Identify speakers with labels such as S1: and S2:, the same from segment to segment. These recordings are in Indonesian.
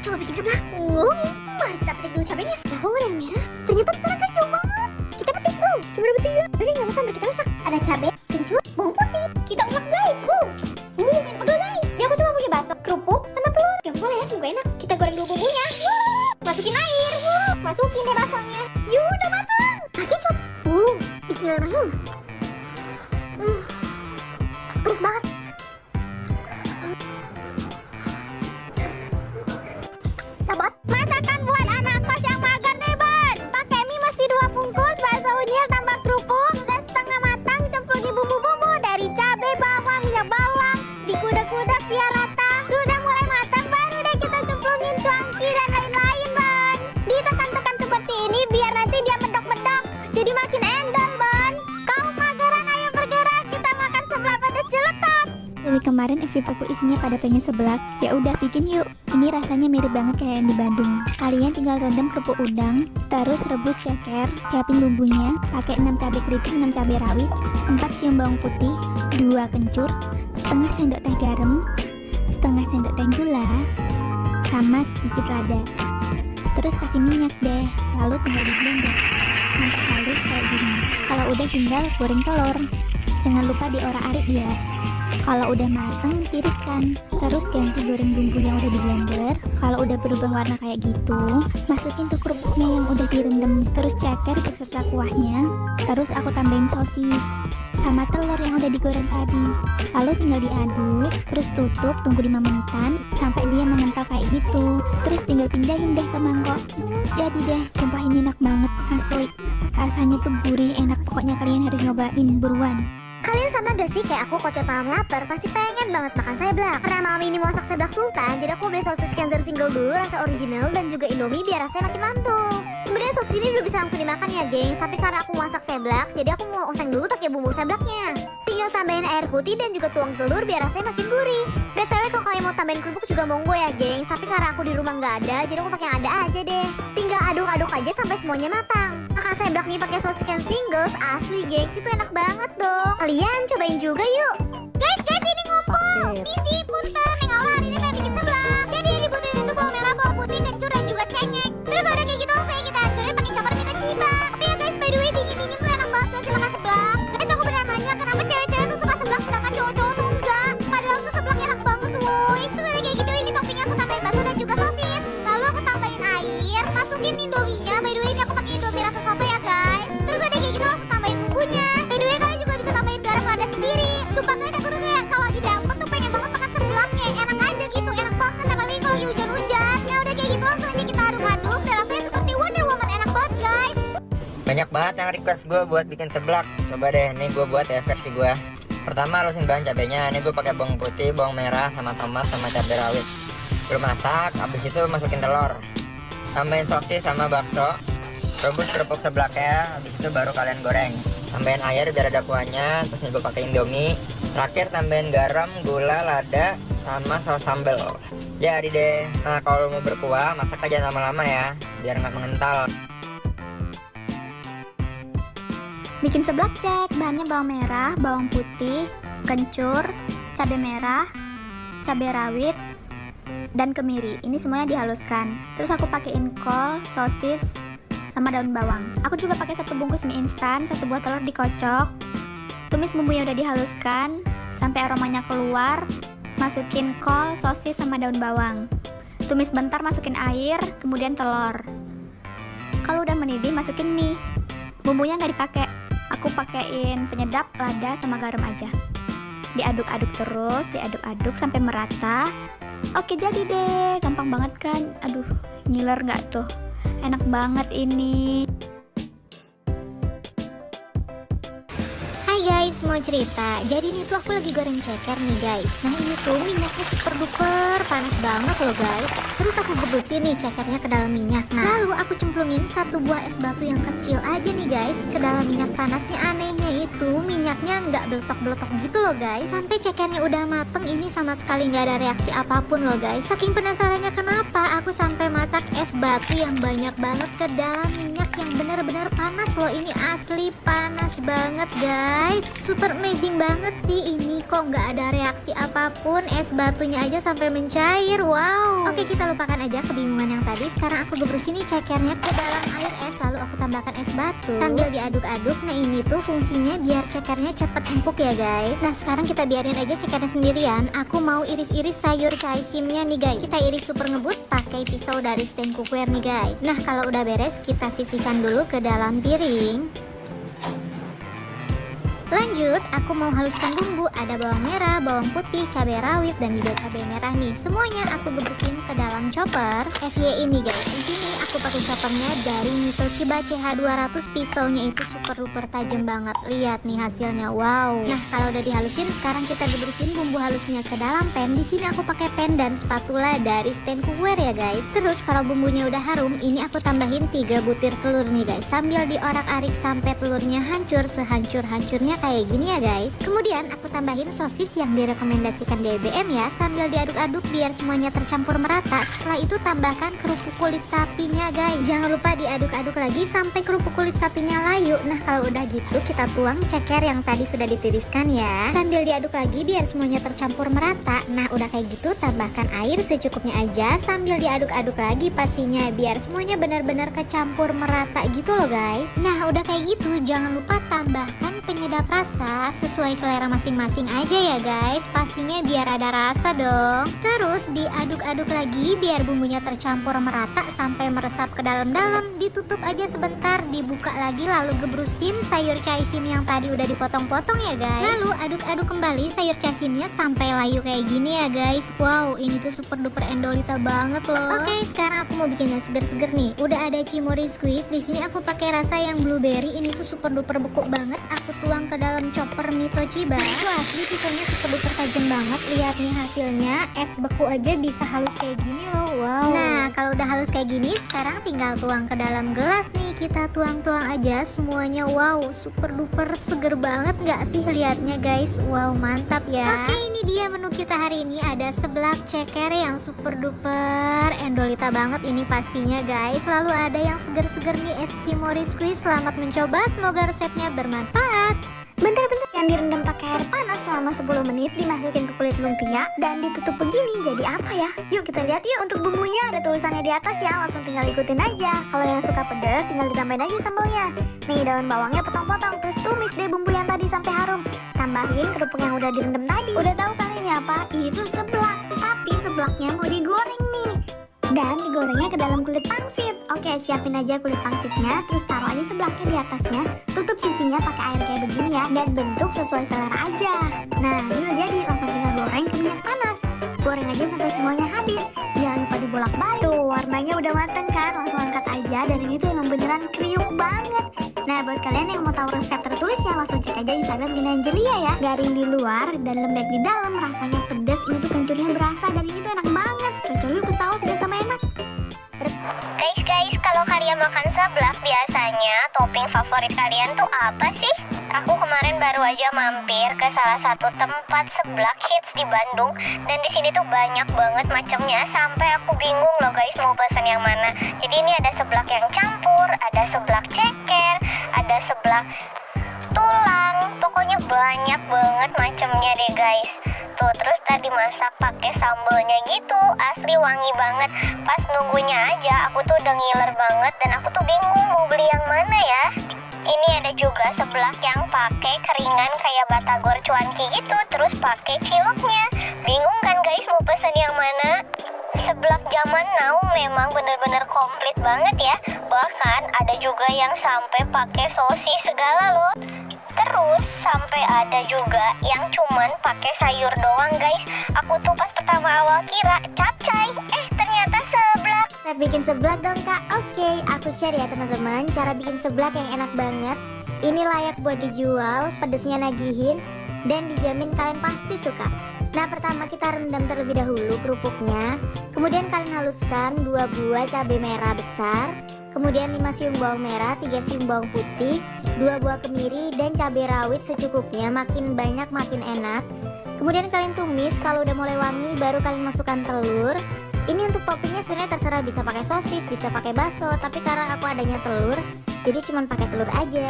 S1: coba bikin sebelah. Ngom, mari kita petik dulu cabenya. Tahu yang merah. Ternyata bisa guys, jauh banget. Kita petik dulu. Coba dulu petik. Udah nggak usah kita
S2: Dari
S3: kemarin FVP aku isinya pada pengen seblak. Ya udah bikin yuk. Ini rasanya mirip banget kayak yang di Bandung. Kalian tinggal rendam kerupuk udang, terus rebus ceker, siapin bumbunya, pakai 6 cabai keriting, 6 cabai rawit, 4 siung bawang putih, 2 kencur, setengah sendok teh garam, setengah sendok teh gula, sama sedikit lada. Terus kasih minyak deh, lalu tinggal di blender sampai halus kayak gini. Kalau udah tinggal goreng telur. Jangan lupa diorak-arik ya. Kalau udah matang, tiriskan. Terus ganti goreng bumbu yang udah di blender. Kalau udah berubah warna kayak gitu, masukin tuh kerupuknya yang udah direndam. Terus ceker beserta kuahnya. Terus aku tambahin sosis sama telur yang udah digoreng tadi. Lalu tinggal diaduk, terus tutup, tunggu 5 menitan sampai dia mengental kayak gitu. Terus tinggal pindahin deh ke mangkok. Jadi deh, sumpah ini enak banget, asli. Rasanya tuh gurih, enak. Pokoknya kalian harus nyobain buruan.
S1: Sama gak sih? Kayak aku kalau tiap malam lapar pasti pengen banget makan seblak Karena malam ini mau masak seblak sultan Jadi aku beli sosis Cancer single dulu rasa original dan juga indomie biar rasanya makin mantul. Sebenarnya sosis ini udah bisa langsung dimakan ya gengs. Tapi karena aku masak seblak jadi aku mau oseng dulu pakai bumbu seblaknya Tinggal tambahin air putih dan juga tuang telur biar rasanya makin gurih. BTW kalau kalian mau tambahin kerupuk juga monggo ya gengs. Tapi karena aku di rumah nggak ada jadi aku pakai yang ada aja deh. Tinggal aduk-aduk aja sampai semuanya matang Seblak nih pakai sosis can singles. Asli gengs itu enak banget dong. Kalian cobain juga yuk.
S2: Guys, guys, ini ngumpul. Misi, punten, Neng Aura banget
S4: yang request gue buat bikin seblak. Coba deh, nih gue buat ya versi gue. Pertama halusin bahan cabenya. Ini gue pakai bawang putih, bawang merah, sama tomat, sama cabai rawit. Belum masak, habis itu masukin telur. Tambahin sosis sama bakso. Rebus kerupuk seblaknya, habis itu baru kalian goreng. Tambahin air biar ada kuahnya, terus gue pakai indomie. Terakhir tambahin garam, gula, lada, sama saus sambal. Jadi deh. Nah kalau mau berkuah, masak aja lama-lama ya, biar nggak mengental.
S3: Bikin seblak cek, bahannya bawang merah, bawang putih, kencur, cabai merah, cabai rawit, dan kemiri. Ini semuanya dihaluskan. Terus aku pakein kol, sosis, sama daun bawang. Aku juga pakai satu bungkus mie instan, satu buah telur dikocok. Tumis bumbu yang udah dihaluskan sampai aromanya keluar. Masukin kol, sosis, sama daun bawang. Tumis bentar, masukin air, kemudian telur. Kalau udah mendidih, masukin mie. Bumbunya nggak dipakai. Aku pakein penyedap, lada, sama garam aja. Diaduk-aduk terus, diaduk-aduk sampai merata. Oke jadi deh, gampang banget kan? Aduh, ngiler nggak tuh? Enak banget ini.
S1: Guys, mau cerita. Jadi ini tuh aku lagi goreng ceker nih guys. Nah ini tuh minyaknya super duper panas banget loh guys. Terus aku gebusin nih cekernya ke dalam minyak. Nah lalu aku cemplungin satu buah es batu yang kecil aja nih guys ke dalam minyak panasnya. Anehnya itu minyaknya nggak beletok-beletok gitu loh guys. Sampai cekernya udah mateng ini sama sekali nggak ada reaksi apa pun loh guys. Saking penasarannya kenapa aku sampai masak es batu yang banyak banget ke dalam minyak benar-benar panas loh. Ini asli panas banget guys. Super amazing banget sih ini. Kok nggak ada reaksi apa pun. Es batunya aja sampai mencair. Wow. Oke kita lupakan aja kebingungan yang tadi. Sekarang aku gebrusin nih cekernya ke dalam air es. lalu tambahkan es batu. Sambil diaduk-aduk nah ini tuh fungsinya biar cekernya cepet empuk ya guys. Nah sekarang kita biarin aja cekernya sendirian. Aku mau iris-iris sayur caisimnya nih guys. Kita iris super ngebut pakai pisau dari stand cookware nih guys. Nah kalau udah beres kita sisihkan dulu ke dalam piring Lanjut, aku mau haluskan bumbu. Ada bawang merah, bawang putih, cabai rawit, dan juga cabai merah nih. Semuanya aku gebukin ke dalam chopper FY ini guys. Di sini aku pakai choppernya dari Mitochiba CH200. Pisaunya itu super duper tajam banget. Lihat nih hasilnya. Wow. Nah, kalau udah dihalusin, sekarang kita gebukin bumbu halusnya ke dalam pan. Di sini aku pakai pen dan spatula dari stand cookware ya guys. Terus kalau bumbunya udah harum, ini aku tambahin 3 butir telur nih guys. Sambil diorak-arik sampai telurnya hancur sehancur-hancurnya kayak gini ya guys. Kemudian aku tambahin sosis yang direkomendasikan DBM ya Sambil diaduk-aduk biar semuanya tercampur merata. Setelah itu tambahkan kerupuk kulit sapinya guys. Jangan lupa diaduk-aduk lagi sampai kerupuk kulit sapinya layu. Nah kalau udah gitu kita tuang ceker yang tadi sudah ditiriskan ya. Sambil diaduk lagi biar semuanya tercampur merata. Nah udah kayak gitu tambahkan air secukupnya aja. Sambil diaduk-aduk lagi pastinya Biar semuanya benar-benar kecampur merata gitu loh guys. Nah udah kayak gitu jangan lupa tambahkan penyedap rasa sesuai selera masing-masing aja ya guys. Pastinya biar ada rasa dong. Terus diaduk-aduk lagi biar bumbunya tercampur merata sampai meresap ke dalam-dalam Ditutup aja sebentar dibuka lagi lalu gebrusin sayur caisim yang tadi udah dipotong-potong ya guys. Lalu aduk-aduk kembali sayur caisimnya sampai layu kayak gini ya guys. Wow ini tuh super duper endolita banget loh. Oke sekarang aku mau bikin yang seger-seger nih. Udah ada cimori squeeze di sini aku pakai rasa yang blueberry. Ini tuh super duper beku banget. Aku tuang ke dalam chopper Mitochiba Wah asli pisaunya super duper tajam banget. Lihat nih hasilnya. Es beku aja bisa halus kayak gini loh. Wow. Nah kalau udah halus kayak gini Sekarang tinggal tuang ke dalam gelas nih Kita tuang-tuang aja semuanya. Wow super duper seger banget gak sih liatnya guys? Wow mantap ya. Oke ini dia menu kita hari ini. Ada seblak ceker yang super duper endolita banget ini pastinya guys. Lalu ada yang seger-seger nih es cimori squeeze. Selamat mencoba semoga resepnya bermanfaat
S5: Yang direndam pakai air panas selama 10 menit dimasukin ke kulit lumpia dan ditutup begini jadi apa ya? Yuk kita lihat yuk untuk bumbunya ada tulisannya di atas ya langsung tinggal ikutin aja. Kalau yang suka pedas tinggal ditambahin aja sambalnya. Nih daun bawangnya potong-potong terus tumis deh bumbu yang tadi sampai harum. Tambahin kerupuk yang udah direndam tadi. Udah tahu kan ini apa? Itu seblak. Tapi seblaknya mau digoreng nih dan digorengnya ke dalam kulit pangsit. Oke, siapin aja kulit pangsitnya, terus taruh aja sebelaknya di atasnya, tutup sisinya pakai air kayak begini ya, dan bentuk sesuai selera aja. Nah, ini udah jadi, langsung tinggal goreng ke minyak panas. Goreng aja sampai semuanya habis. Jangan lupa dibolak-balik. Tuh, warnanya udah mateng kan, langsung angkat aja, dan ini tuh emang beneran kriuk banget. Nah, buat kalian yang mau tahu resep tertulisnya, langsung cek aja Instagram Gina Angelia ya. Garing di luar dan lembek di dalam, rasanya pedas,
S6: kalian makan seblak biasanya topping favorit kalian tuh apa sih? Aku kemarin baru aja mampir ke salah satu tempat seblak hits di Bandung dan di sini tuh banyak banget macamnya sampai aku bingung loh guys mau pesan yang mana. Jadi ini ada seblak yang campur, ada seblak ceker, ada seblak tulang, pokoknya banyak banget macamnya deh guys. Tuh terus tadi masak pakai sambelnya gitu, asli wangi banget. Pas nunggunya aja aku tuh udah ngiler banget dan aku tuh bingung mau beli yang mana ya. Ini ada juga seblak yang pakai keringan kayak batagor cuanki gitu, terus pakai ciloknya. Bingung kan guys mau pesen yang mana? Seblak zaman now memang bener-bener komplit banget ya. Bahkan ada juga yang sampai pakai sosis segala loh. Terus sampai ada juga yang cuman pakai sayur doang guys. Aku tuh pas pertama awal kira capcay, eh ternyata seblak.
S1: Saya bikin seblak dong kak. Oke, aku share ya teman-teman Cara bikin seblak yang enak banget. Ini layak buat dijual, pedesnya nagihin Dan dijamin kalian pasti suka. Nah pertama kita rendam terlebih dahulu kerupuknya. Kemudian kalian haluskan 2 buah cabai merah besar Kemudian 5 siung bawang merah, 3 siung bawang putih 2 buah kemiri dan cabai rawit secukupnya Makin banyak makin enak Kemudian kalian tumis, kalau udah mulai wangi baru kalian masukkan telur Ini untuk toppingnya sebenarnya terserah bisa pakai sosis, bisa pakai bakso, tapi karena aku adanya telur, jadi cuman pakai telur aja.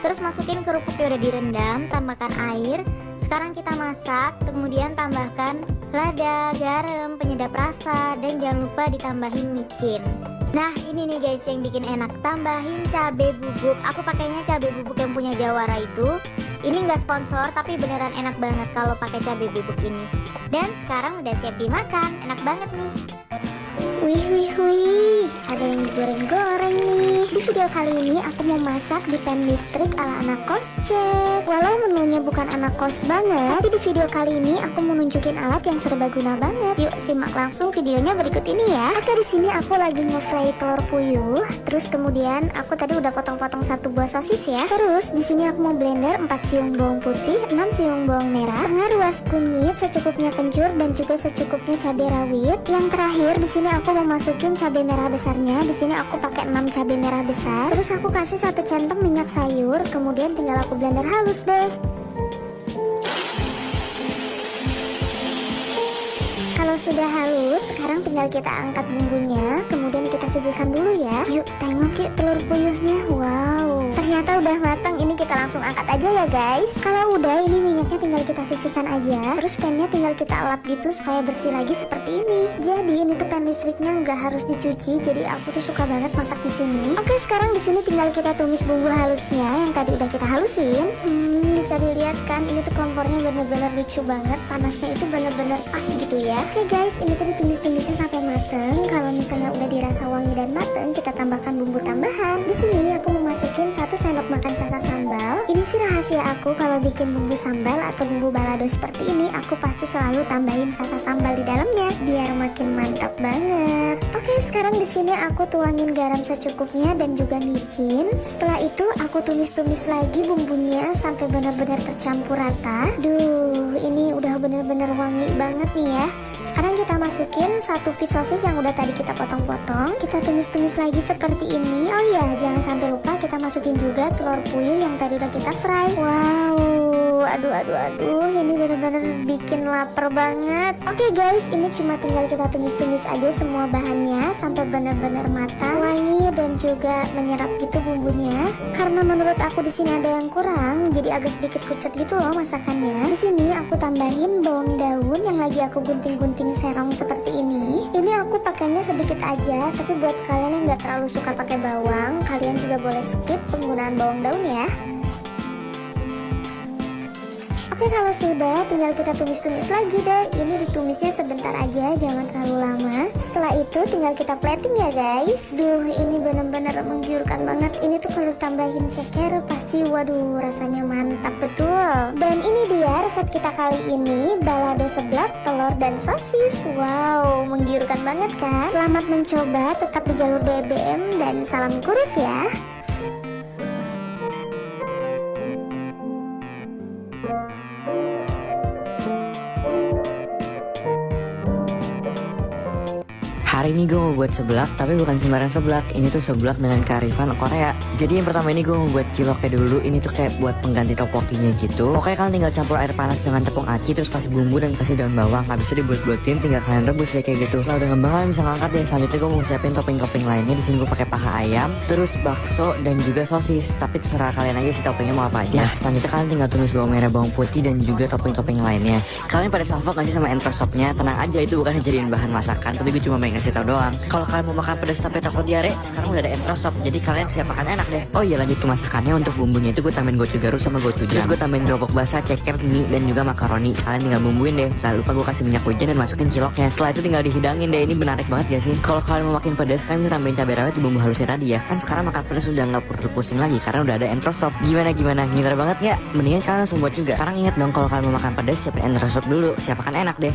S1: Terus masukin kerupuk yang udah direndam, tambahkan air. Sekarang kita masak, kemudian tambahkan lada, garam, penyedap rasa, dan jangan lupa ditambahin micin. Nah ini nih guys yang bikin enak. Tambahin cabai bubuk. Aku pakainya cabai bubuk yang punya Jawara itu. Ini nggak sponsor tapi beneran enak banget kalau pakai cabai bubuk ini. Dan sekarang udah siap dimakan. Enak banget nih.
S7: Wih wih wih, ada yang digoreng-goreng nih. Di video kali ini aku mau masak di pan listrik ala anak kos cek. Walau menunya bukan anak kos banget, tapi di video kali ini aku mau nunjukin alat yang serbaguna banget. Yuk simak langsung videonya berikut ini ya. Oke di sini aku lagi nge-fry telur puyuh. Terus kemudian aku tadi udah potong-potong satu buah sosis ya. Terus di sini aku mau blender 4 siung bawang putih, 6 siung bawang merah, ruas kunyit, secukupnya kencur dan juga secukupnya cabai rawit. Yang terakhir di sini aku mau masukin cabai merah besarnya. Di sini aku pakai 6 cabai merah besar. Terus aku kasih satu centong minyak sayur, kemudian tinggal aku blender halus deh. Kalau sudah halus, sekarang tinggal kita angkat bumbunya, kemudian kita sisihkan dulu ya. Yuk, tengok yuk telur puyuhnya. Wow, ternyata udah matang. Ini kita langsung angkat aja ya guys. Kalau udah, ini minyaknya tinggal kita sisihkan aja. Terus pannya tinggal kita lap gitu supaya bersih lagi seperti ini. Jadi ini tuh pan listriknya nggak harus dicuci. Jadi aku tuh suka banget masak di sini. Oke, sekarang di sini tinggal kita tumis bumbu halusnya yang tadi udah kita halusin. Hmm, bisa dilihat kan ini tuh kompornya bener-bener lucu banget. Panasnya itu bener-bener pas gitu ya. Oke guys, ini tuh ditumis-tumisnya sampai mateng. Kalau misalnya udah dirasa wangi dan mateng, kita tambahkan bumbu tambahan. Di sini aku mau satu sendok makan sasa aku kalau bikin bumbu sambal atau bumbu balado seperti ini, aku pasti selalu tambahin sasa sambal di dalamnya biar makin mantap banget. Oke, sekarang di sini aku tuangin garam secukupnya dan juga micin. Setelah itu aku tumis-tumis lagi bumbunya sampai benar-benar tercampur rata. Duh, ini udah bener-bener wangi banget nih ya. Sekarang kita masukin satu piece sosis yang udah tadi kita potong-potong. Kita tumis-tumis lagi seperti ini. Oh iya, jangan sampai lupa kita masukin juga telur puyuh yang tadi udah kita fry. Wow, aduh aduh aduh, ini bener-bener bikin lapar banget. Oke guys, ini cuma tinggal kita tumis-tumis aja semua bahannya sampai bener-bener matang, wangi dan juga menyerap gitu bumbunya. Karena menurut aku di sini ada yang kurang, jadi agak sedikit pucat gitu loh masakannya. Di sini aku tambahin bawang daun yang lagi aku gunting-gunting serong seperti ini. Ini aku pakainya sedikit aja, tapi buat kalian yang nggak terlalu suka pakai bawang, kalian juga boleh skip penggunaan bawang daun ya. Oke kalau sudah tinggal kita tumis-tumis lagi deh. Ini ditumisnya sebentar aja jangan terlalu lama. Setelah itu tinggal kita plating ya guys. Duh ini bener-bener menggiurkan banget. Ini tuh kalau tambahin ceker pasti waduh rasanya mantap betul. Dan ini dia resep kita kali ini Balado seblak, telur dan sosis. Wow menggiurkan banget kan? Selamat mencoba tetap di jalur DBM dan salam kurus ya
S8: buat seblak, tapi bukan sembarang seblak. Ini tuh seblak dengan kearifan Korea. Jadi yang pertama ini gue mau buat ciloknya dulu. Ini tuh kayak buat pengganti topokinya gitu. Pokoknya kalian tinggal campur air panas dengan tepung aci, terus kasih bumbu dan kasih daun bawang. Habis itu dibuat-buatin, tinggal kalian rebus deh kayak gitu. Setelah udah ngembang kalian bisa ngangkat deh. Selanjutnya gue mau siapin topping-topping lainnya. Di sini gue pakai paha ayam, terus bakso dan juga sosis. Tapi terserah kalian aja sih toppingnya mau apa aja. Nah, selanjutnya kalian tinggal tumis bawang merah, bawang putih dan juga topping-topping lainnya. Kalian pada salvo gak sih sama entrosopnya? Tenang aja itu bukan jadiin bahan masakan, tapi gue cuma pengen ngasih tau doang. Kalau kalian mau makan pedas tapi takut diare, sekarang udah ada entrosop. Jadi kalian siap makan enak deh. Oh iya lanjut ke masakannya untuk bumbunya itu gue tambahin gochugaru sama gochujang. Terus gue tambahin gerobak basah, ceker, mie dan juga makaroni. Kalian tinggal bumbuin deh. Jangan lupa gue kasih minyak hujan dan masukin ciloknya. Setelah itu tinggal dihidangin deh. Ini menarik banget gak sih? Kalau kalian mau makin pedas, kalian bisa tambahin cabai rawit di bumbu halusnya tadi ya. Kan sekarang makan pedas udah nggak perlu pusing lagi karena udah ada entrosop. Gimana gimana? Ngiler banget ya? Mendingan kalian langsung buat juga. Sekarang ingat dong kalau kalian mau makan pedas siapin entrosop dulu. Siap makan enak deh.